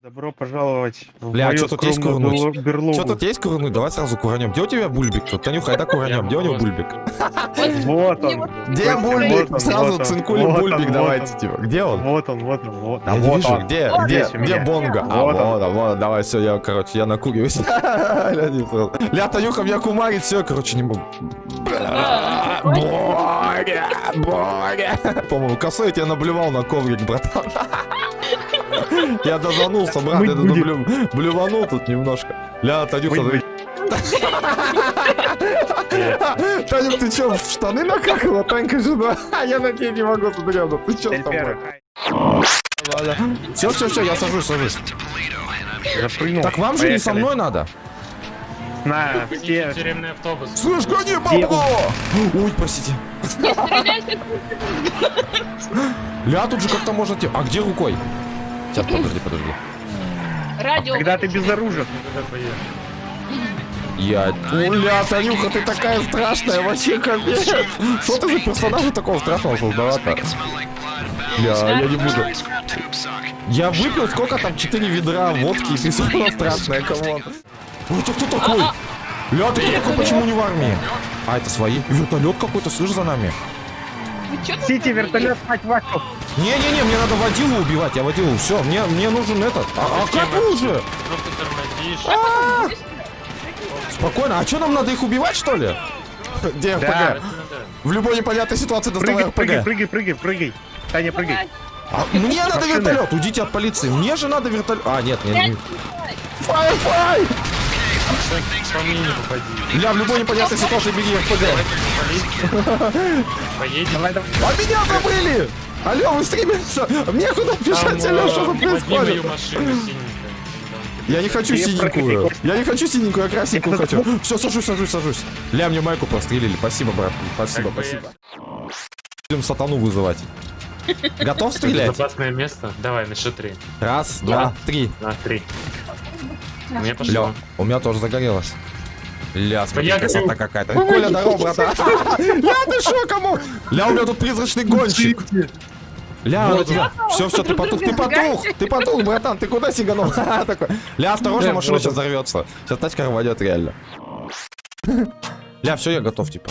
Добро пожаловать в Бля, а мою чё тут есть курнуть? берло- берлогу. Что тут есть курнуть? Давай сразу куранем. Где у тебя бульбик тут? Танюха, это куранем. Где у него бульбик? Вот он. Где бульбик? он, Сразу он, цинкули он, бульбик давайте, он. типа. Где он? Вот он, вот он, вот. А не вот он. где, где, где бонга? А, Вот он. вот, он, вот, давай, все, я, короче, я накуриваюсь. Ля, Танюха меня кумарит, все, короче, не могу. Боря, Боря. По-моему, косой я тебя наблювал на коврик, братан. Я дозанулся, брат, я блюванул тут немножко. Ля, Танюха, ты- Танюх, ты чё, в штаны накакала, Танька жена? Я на тебя не могу, смотри, ну ты чё с тобой? Все, все, все, я сажусь, сажусь. Запрыгнул. Так вам же не со мной надо. На, все. Тюремный автобус. Слышь, гони, бабло! Ой, простите. Не. Ля, тут же как-то можно... те- А где рукой? Сейчас, подожди, подожди. Радио. Когда ты безоружен. Куда поехали? Я... Ну, ля, Танюха, ты такая страшная, вообще капец. Что ты за персонажа такого страшного создала-то? Ля, я не буду. Я выпил сколько там, 4 ведра водки, и ты страшная, come on. Ой, ты кто такой? Ля, ты кто такой, почему не в армии? А, это свои? Вертолет какой-то, слышь, за нами. Сити, вертолет, мать вашу. Не-не-не, мне надо водилу убивать, я водилу, все, мне, мне нужен этот. А, а как уже? Ну ты тормозишь. Спокойно, а что нам надо их убивать, что ли? Где РПГ? Да. В любой непонятной ситуации доставай Прыгай, прыгай, РПГ. прыгай, прыгай, прыгай. Таня, прыгай. А мне надо Машины. вертолет, уйдите от полиции. Мне же надо вертолет. А, нет, нет, нет. Фай, фай! Ля, в любой непонятной ситуации беги РПГ. Поедем. Давай, давай. А меня забыли! Алло, вы стримимся! Мне куда бежать, алло, что тут происходит? Я не хочу синенькую. Я не хочу синенькую, я красненькую хочу. Все, сажусь, сажусь, сажусь. Ля, мне майку прострелили. Спасибо, брат. Спасибо, Как спасибо. Будем сатану вызывать. Готов стрелять? Безопасное место? Давай, на счет три. Раз, два, три. На три. Ля, пошло. у меня тоже загорелось. Ля, смотри, Я красота какая-то. Коля, здорово, братан. Ля, ты шо, кому? Ля, у меня тут призрачный гонщик. Ля, Вот все, все, ты потух, ты потух, ты потух, братан, ты куда сиганул? Такой. Ля, осторожно, машина сейчас взорвется. Сейчас тачка рванет реально. Ля, все, я готов, типа.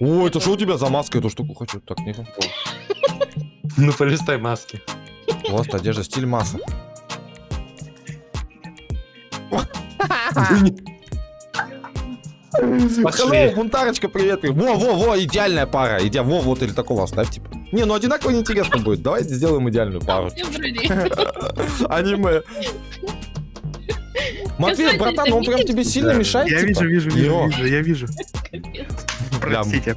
Ой, это что у тебя за маска? Эту штуку хочу. Так, не Ну полистай маски. Вот, одежда, стиль масса. Hello, Пошли. бунтарочка, привет. Во, во, во, идеальная пара. Иди, во, вот или такого оставь, типа. Не, ну одинаково неинтересно будет. Давайте сделаем идеальную пару. Аниме. Матвей, братан, он прям тебе сильно мешает, Я типа? вижу, вижу, вижу, я вижу. Простите.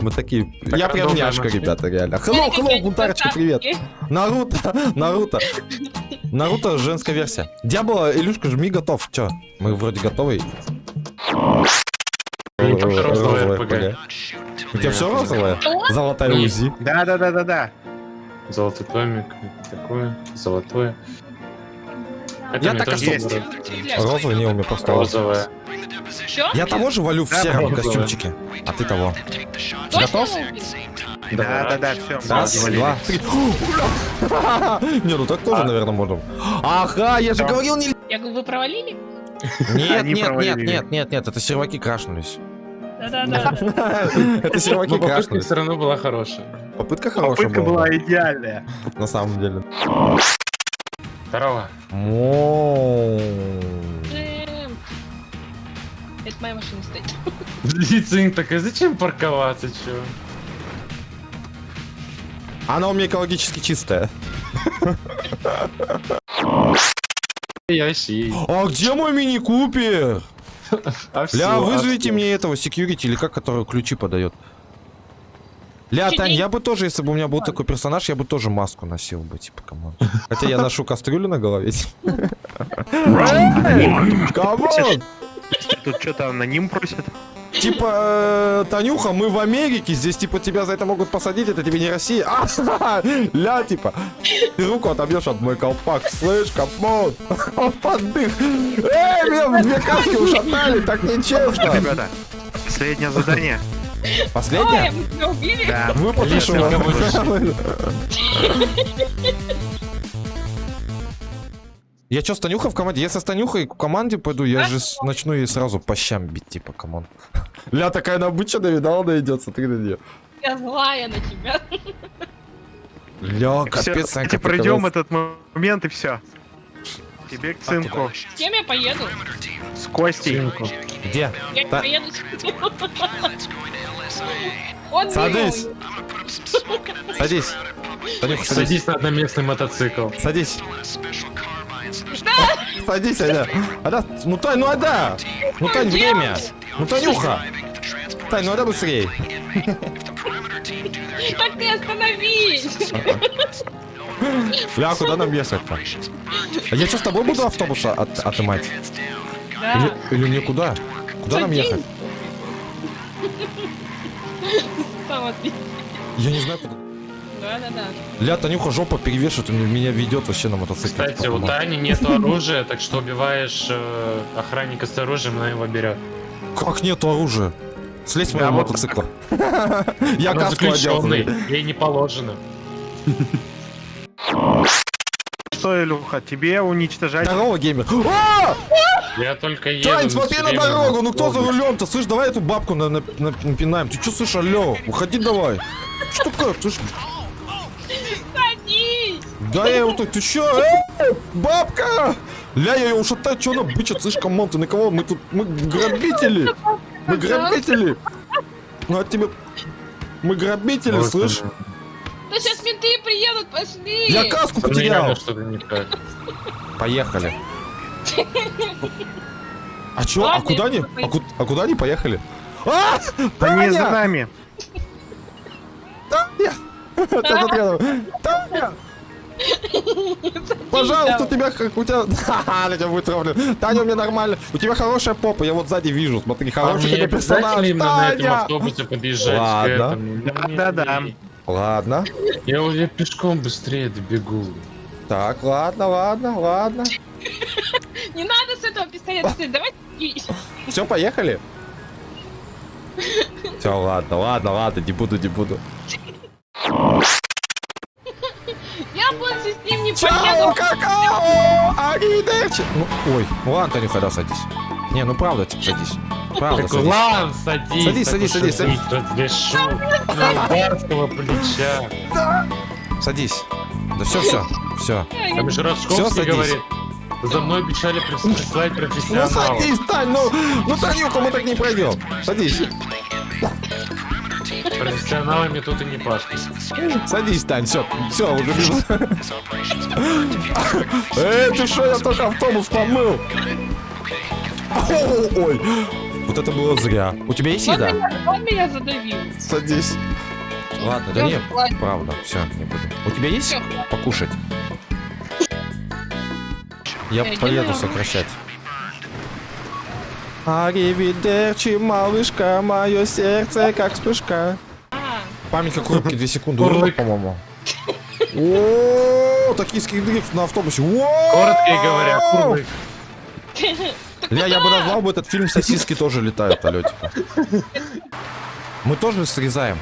Мы такие... Так Я прям няшка, ребята, реально. Hello, hello, бунтарочка, привет. Наруто, Наруто. Наруто женская версия. Дьявола, Илюшка, жми готов. Чё? Мы вроде готовы. Только розовое РПГ. У тебя все розовое? Золотая. УЗИ. Да, да, да, да, да. Золотой томик. Такое. Золотое. Это Я так особо. Розовый не у меня просто. Розовое. Я того же валю в Да, сером розовое. костюмчике. А ты того. Готов? Да, да, да, все. Раз, два, три. Не, ну так тоже, наверное, можно. Ага, я же говорил, не... Я говорю, вы провалили? Нет, нет, нет, нет, нет, нет, это серваки крашнулись. Да-да-да. Это попытка крашнулись. все равно была хорошая. Попытка хорошая Попытка была. идеальная. На самом деле. Здорово. Это моя машина стоит. Лицин такая, зачем парковаться, чё? Она у меня экологически чистая. I see. А где мой Mini Cooper? А Ля, а вызовите всё. мне этого security или как, который ключи подает. Ля, Тань, я бы тоже, если бы у меня был такой персонаж, я бы тоже маску носил бы, типа, come on. Хотя я ношу кастрюлю на голове. Come on! Тут что-то аноним просит. Типа, э, Танюха, мы в Америке, здесь, типа, тебя за это могут посадить, это тебе не Россия. А, ля, типа, ты руку отобьешь от мой колпак, слышь, come on, он поддых. Эй, меня две каски ушатали, так нечестно. Ребята, последнее задание. Ой, Последняя? мы тебя убили? Да. Кого-то- Я чё, с Танюхой в команде? Если с Танюхой в команде пойду, я же начну ей сразу по щам бить, типа, come on. Ля такая набыченная, видал, она идет, смотри на нее. Я злая на тебя. Ля, Все, капец, Санька, давайте пройдем этот момент и все. Тебе к цинку. С кем я поеду? С Костей. Цинку. Где? Я поеду с Садись. милый. Садись. Танюха, садись. Садись на одноместный мотоцикл. Садись. Садись, Аня. Аня, ну Тань, ну Ада. Ну Тань, время. Ну Танюха. Тань, ну Ада быстрее. Так ты остановись. Ля, куда нам ехать-то? А я что, с тобой буду автобус от, отымать? Да. Или, или никуда? Куда нам Садись. ехать? Там отбить. Я не знаю, куда. Да-да-да. Ля, Танюха жопа перевешивает, он меня ведет вообще на мотоцикле. Кстати, у Тани нет оружия, так что убиваешь э, охранника с оружием, она его берет. Как нету оружия? Слезь с Да, моего мотоцикла. Я Она каску одел. заключенный, смотри. ей не положено. Что, Илюха, тебе уничтожать? Здорово, геймер. А! Я только еду. Тань, смотри всё на дорогу, ну кто за рулем-то? Слышь, давай эту бабку на, на- на- напинаем. Ты что, слышь, алло, уходи давай. Что такое? Садись. Да я его тут, ты чё? Эй, бабка! Ля, я ее ушатаю, чё она бычит, слышь, come on, ты на кого? Мы тут, мы грабители. Мы грабители. Ну, а тебе... Мы грабители, Вот слышь? Да сейчас менты приедут, пошли. Я каску потерял. Поехали. А чё? А куда они? А, ку- а куда они поехали? А! Они за нами. Таня! Таня! Пожалуйста, у тебя как у тебя... Ха-ха, я тебя вытравлю. Таня, у меня нормально. У тебя хорошая попа, я вот сзади вижу. Смотри, А хороший тебе персонаж. именно на этом Таня! автобусе подъезжать Ладно. Да-да-да. Ладно. Я уже пешком быстрее добегу. Так, ладно, ладно, ладно. Не надо с этого пистолета стрелять, давай. Все, поехали? Все, ладно, ладно, ладно, не буду, не буду. Аривидерчи! Ну, ой, ну ладно, Танюха, да, садись. Не, ну правда, типа, садись. Правда, Так садись. ладно, садись. Садись, так садись, садись, садись. Разрешу. На барского плеча. Садись. Да все, все, все. Там же садись. говорит. За мной прис- прислать Ну профессионала. садись, Тань, ну, ну Танюха, мы так не пройдем. Садись. Профессионалами тут и не пашут. Садись, Тань, все, все, уже вижу. Эй, ты что, я только автобус помыл. Ой, вот это было зря. У тебя есть еда? он меня задавил. Садись. Ладно, да нет, правда, все, не буду. У тебя есть покушать? Я поеду сокращать. Аривидерчи, малышка, мое сердце как вспышка. А, Памятник рубки 2 секунды, урок, по-моему. О, токийский дрифт на автобусе. О! Коротко говоря, курлык. Ля, я бы назвал бы этот фильм «Сосиски тоже летают», алё, типа. Мы тоже срезаем.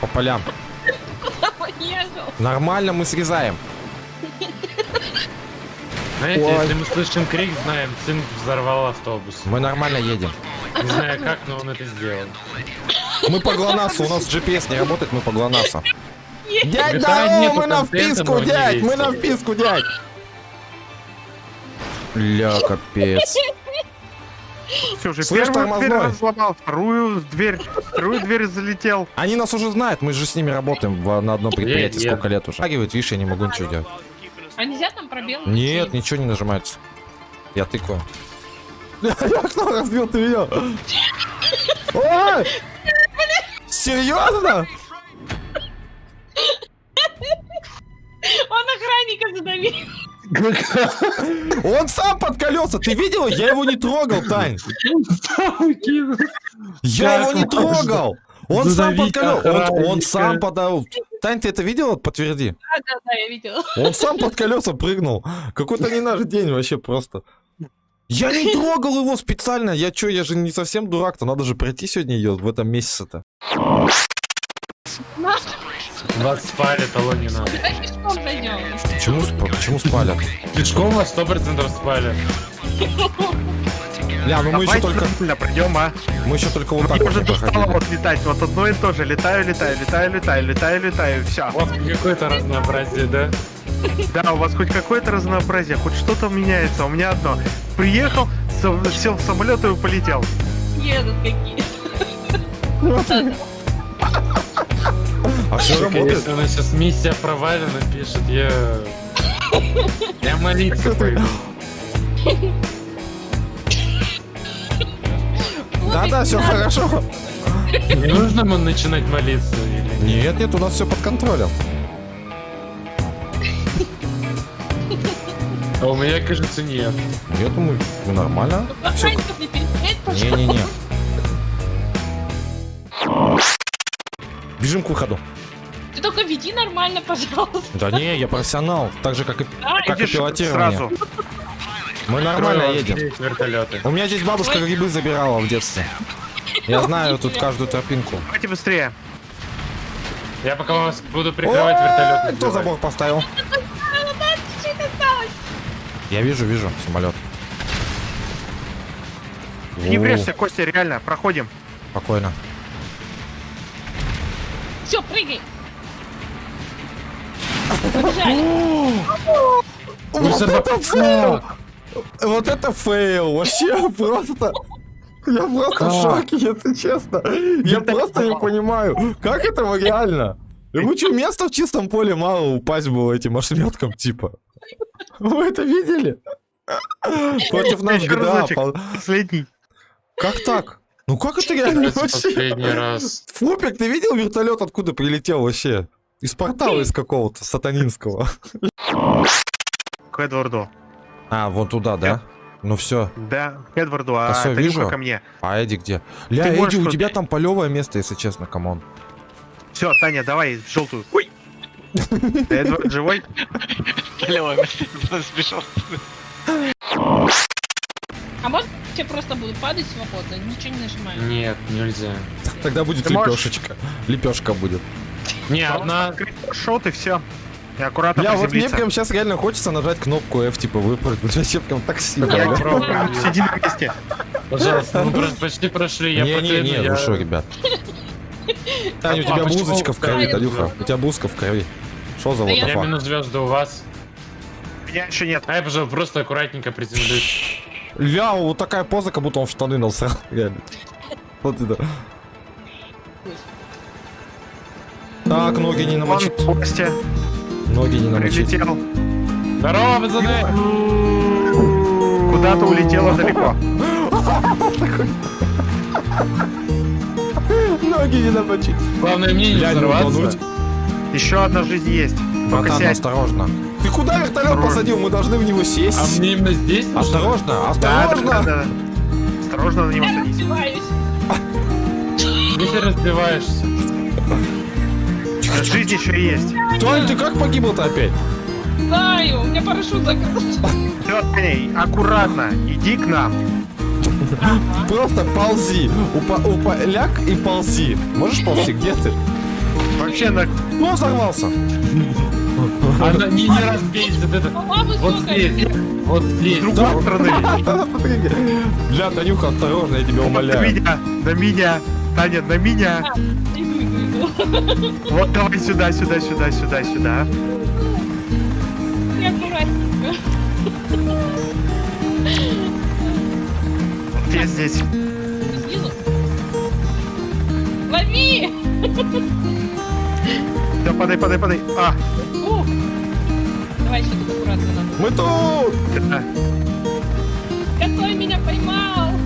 По полям. Нормально мы срезаем. Знаете, Ой. если мы слышим крик, знаем, сын взорвал автобус. Мы нормально едем. Не знаю как, но он это сделал. Мы по ГЛОНАССу, у нас GPS не работает, мы по ГЛОНАССу. Дядь, нету мы на вписку, дядь, мы на вписку, дядь. Ля, капец. Все, уже Слышь, первую дверь разломал, вторую дверь, вторую дверь залетел. Они нас уже знают, мы же с ними работаем в- на одном предприятии Нет, нет. сколько лет уже. Шагивает, видишь, я не могу ничего делать. А нельзя там пробел? Нет, ничего не нажимается. Я тыкаю. Я окно разбил, ты видел? Ой! Серьезно? Он охранника задавил. Он сам под колеса, ты видел? Я его не трогал, Тань. Я его не трогал. Он сам под колеса. Он, сам подал. Тань, ты это видела? Подтверди. Да, да, да, я видела. Он сам под колеса прыгнул. Какой-то не наш день вообще просто. Я не трогал его специально. Я чё, я же не совсем дурак-то. Надо же пройти сегодня ее в этом месяце-то. Вас спалит, алло, не надо. Давай пешком зайдем. Почему, почему спалят? Пешком вас сто процентов спалят. Ля, ну мы еще только, пройдем, а. мы еще только вот так Мне вот уже достало вот летать, вот одно и то же. Летаю, летаю, летаю, летаю, летаю, летаю, все. Вас какое-то разнообразие, да? Да, у вас хоть какое-то разнообразие, хоть что-то меняется. У меня одно. Приехал, сел в самолет и полетел. Едут какие. А все Только работает? Она сейчас миссия провалена пишет, я... Я молиться пойду. Да-да, все хорошо. Не нужно ему начинать молиться или нет? Нет, нет, у нас все под контролем. А у меня, кажется, нет. Нет, мы, мы нормально. Охранников не перетереть, пожалуйста. Не-не-не. Бежим к выходу. Ты только веди нормально, пожалуйста. Да не, я профессионал. Так же, как и, Да, как и пилотирование. сразу. Мы нормально едем. Вертолеты. У меня здесь бабушка грибы забирала в детстве. Я знаю тут каждую тропинку. Давайте быстрее. Я пока вас буду прикрывать Ой, вертолет. Кто забор поставил? Я вижу, вижу самолет. Не О, врежься, Костя, реально, проходим. Спокойно. Все, прыгай. Вот это fail! Вот это fail! Вообще просто... Я просто в шоке, если честно. Я просто не понимаю, как этого реально? Ему что, места в чистом поле мало упасть было этим ошметком, типа? Вы это видели? Против нас пол- Последний. Как так? Ну как это реально вообще? Последний раз. Флупик, ты видел вертолет, откуда прилетел вообще? Из портала из какого-то сатанинского. К Эдварду. А, вон туда, да? Ну все. Да, к Эдварду, а Косой Танюха вижу. ко мне. А Эдди где? Ля, Ты Эдди, у тебя там полевое место, если честно, come on. Все, Таня, давай желтую. Ой! Эдвард живой? А может, я просто буду падать свободно, ничего не нажимаю. Нет, нельзя. Тогда будет Ты можешь- лепешечка. Лепешка будет. Не, одна... Шот и все. И аккуратно Ля, вот мне прям сейчас реально хочется нажать кнопку F, типа выпрыгнуть. Вообще прям так сильно. Я попробую. Сиди на месте. Пожалуйста, мы просто почти прошли, я Не-не-не, покляну, я- ну что, ребят. Таня, у А тебя блузочка в крови, Танюха. У тебя блузка в крови. Что за я вот Я минус звезды у вас. Меня еще нет. А я, пожалуйста, просто аккуратненько приземлюсь. Ля, вот такая поза, как будто он в штаны насрал. Реально. Вот это. Так, ноги не Вон намочить. Костя Ноги не намочить. прилетел. Здорово, пацаны! Куда-то улетело далеко. Ноги не намочить. Главное мне не взорваться. Еще одна жизнь есть. Братан, осторожно. Ты куда вертолет посадил? Мы должны в него сесть. А мне именно здесь? Осторожно, осторожно. Осторожно на него садись. Где ты разбиваешься? Жизнь еще есть. Тонь, ты как погибла-то опять? Знаю, у меня парашют закрылся. Таня, аккуратно. Иди к нам. Просто ползи. Упа, упа, ляг и ползи. Можешь ползи? Где ты? Вообще на Ну, взорвался. Она не, не разбейся, вот это. Вот здесь. Вот здесь. с другой стороны. Бля, Танюха, осторожно, я тебя На умоляю. меня, на меня. Таня, на меня. Иду. Вот давай сюда, сюда, сюда, сюда, сюда. Вот я здесь. Лови! Да, подай, подай, подай. А, Ух. Давай еще тут аккуратно надо. Мы тут! Какой меня поймал?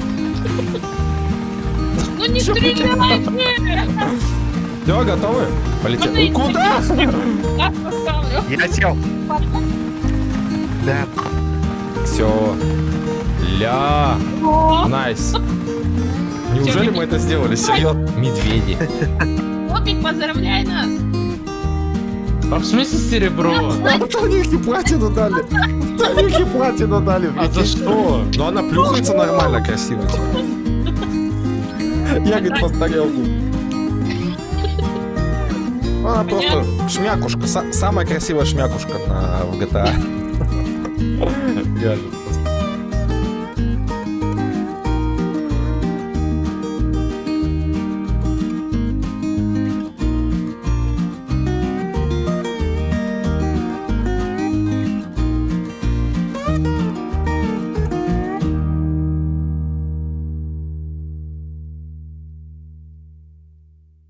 Ну не стреляйте! Все, готовы? Полетели. Можно Куда? Так поставлю. Я сел. Да. Все. Ля. Nice. Неужели мы это сделали? Серьезно? Медведи. Флупик, поздравляй нас! А в смысле серебро? Танюхе платину дали. Танюхе платину дали. А за что? Ну она плюхается нормально, красиво. Я, говорит, по тарелку. Она просто шмякушка, са- самая красивая шмякушка в GTA. Реально.